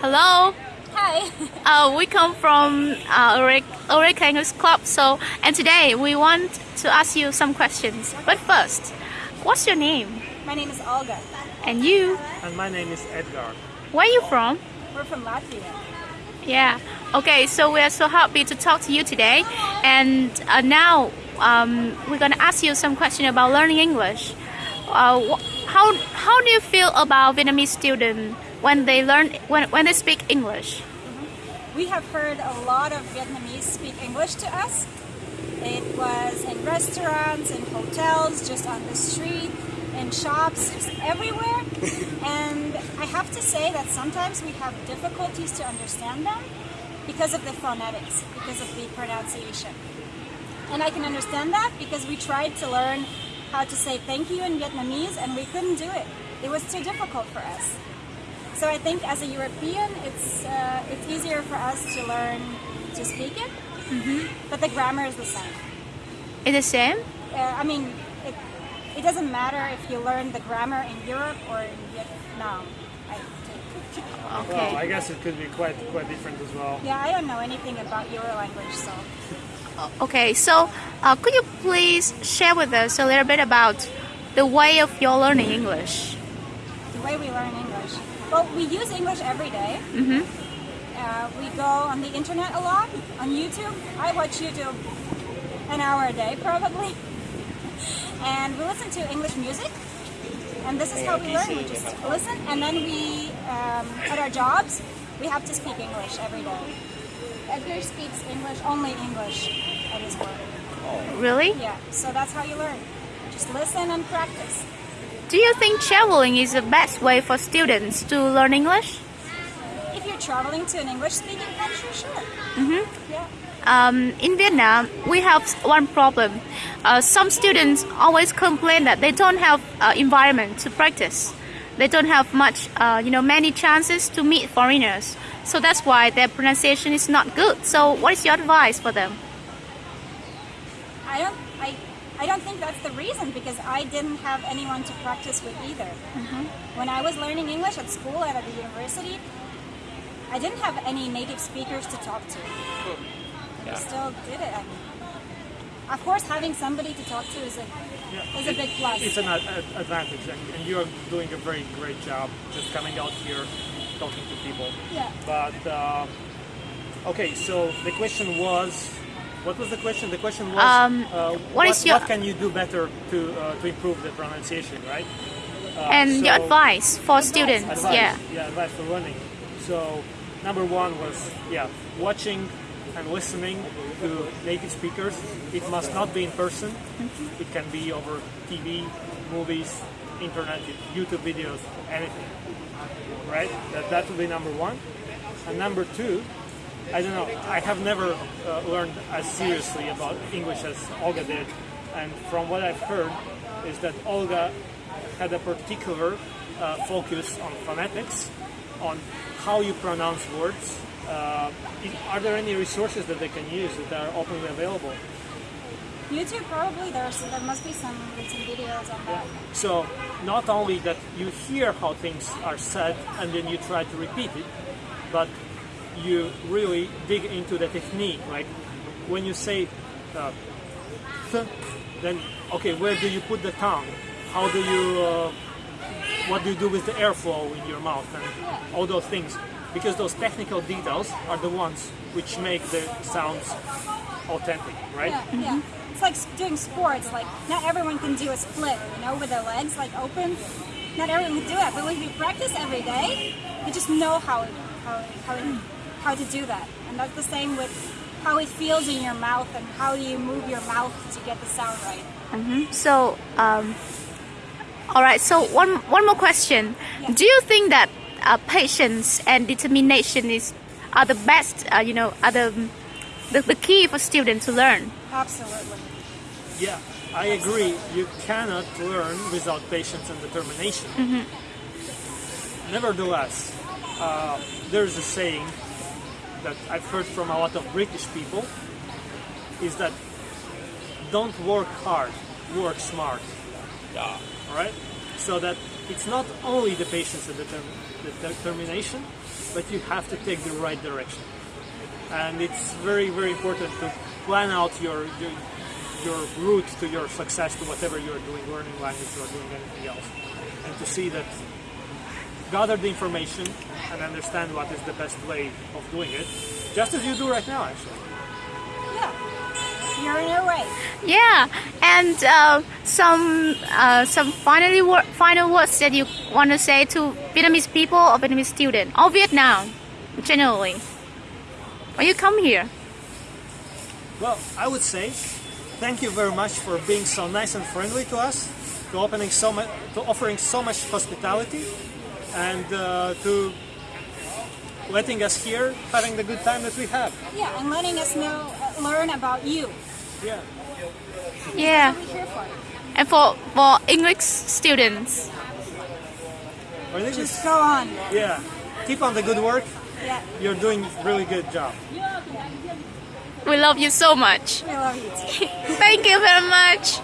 Hello. Hi. Uh, we come from uh, Eureka English Club. So, and today we want to ask you some questions. But first, what's your name? My name is Olga. And you? And my name is Edgar. Where are you from? We're from Latvia. Yeah. Okay. So we are so happy to talk to you today. And uh, now um, we're gonna ask you some question about learning English. Uh, how how do you feel about Vietnamese students when they learn when when they speak English? We have heard a lot of Vietnamese speak English to us. It was in restaurants, in hotels, just on the street, in shops, just everywhere. and I have to say that sometimes we have difficulties to understand them because of the phonetics, because of the pronunciation. And I can understand that because we tried to learn how to say thank you in Vietnamese and we couldn't do it. It was too difficult for us. So I think as a European, it's uh, it's easier for us to learn to speak it, mm -hmm. but the grammar is the same. It's the same? Uh, I mean, it, it doesn't matter if you learn the grammar in Europe or in Vietnam. I Okay. Well, I guess it could be quite quite different as well. Yeah, I don't know anything about your language, so. Okay, so uh, could you please share with us a little bit about the way of your learning English? The way we learn English. Well, we use English every day. Mm-hmm. Uh, we go on the internet a lot, on YouTube. I watch YouTube an hour a day, probably. and we listen to English music. And this is how we learn. We just listen, and then we, um, at our jobs, we have to speak English every day. Edgar speaks English, only English at his work. Really? Yeah, so that's how you learn. Just listen and practice. Do you think traveling is the best way for students to learn English? If you're traveling to an English-speaking country, sure. Mm-hmm. Yeah. Um, in Vietnam, we have one problem. Uh, some students always complain that they don't have uh, environment to practice. They don't have much, uh, you know, many chances to meet foreigners. So that's why their pronunciation is not good. So what is your advice for them? I don't I don't think that's the reason because I didn't have anyone to practice with either. Mm -hmm. When I was learning English at school and at the university, I didn't have any native speakers to talk to. Yeah. I still did it. I mean, of course, having somebody to talk to is a yeah. is a big plus. It's an advantage, and, and you're doing a very great job just coming out here, talking to people. Yeah. But uh, okay, so the question was what was the question? The question was, um, uh, what, what, is your what can you do better to uh, to improve the pronunciation, right? Uh, and so your advice for advice, students, advice, yeah. Yeah, advice for learning. So number one was yeah, watching and listening to native speakers. It must not be in person. Mm -hmm. It can be over TV, movies, internet, YouTube videos, anything. Right? That that would be number one. And number two I don't know. I have never uh, learned as seriously about English as Olga did, and from what I've heard, is that Olga had a particular uh, focus on phonetics, on how you pronounce words. Uh, are there any resources that they can use that are openly available? YouTube probably there's there must be some some videos on that. So not only that you hear how things are said and then you try to repeat it, but you really dig into the technique. Like when you say uh, th, then okay, where do you put the tongue? How do you, uh, what do you do with the airflow in your mouth and all those things? Because those technical details are the ones which make the sounds authentic, right? Yeah, mm -hmm. yeah. It's like doing sports. Like not everyone can do a split, you know, with their legs like open. Not everyone can do it, but if you practice every day, you just know how it, how it, how it how to do that. And that's the same with how it feels in your mouth and how you move your mouth to get the sound right. Mm -hmm. So, um, all right. So one one more question. Yeah. Do you think that uh, patience and determination is are the best? Uh, you know, are the, the the key for students to learn? Absolutely. Yeah, I agree. You cannot learn without patience and determination. Mm -hmm. Nevertheless, uh, there's a saying that I've heard from a lot of British people is that don't work hard, work smart. Yeah. Right? So that it's not only the patience and determ- the determination, but you have to take the right direction. And it's very, very important to plan out your, your your route to your success to whatever you're doing, learning language or doing anything else, and to see that gather the information and understand what is the best way of doing it, just as you do right now, actually. Yeah. You're in your way. Yeah, and uh, some uh, some finally wor- final words that you want to say to Vietnamese people or Vietnamese students or Vietnam generally when you come here. Well, I would say thank you very much for being so nice and friendly to us, to opening so much, to offering so much hospitality, and uh, to letting us here, having the good time that we have. Yeah, and letting us know, uh, learn about you. Yeah. Yeah, What we're here for. and for for English students. I think Just it's, go on. yeah. Keep on the good work. Yeah, You're doing really good job. We love you so much. we love you too. Thank you very much.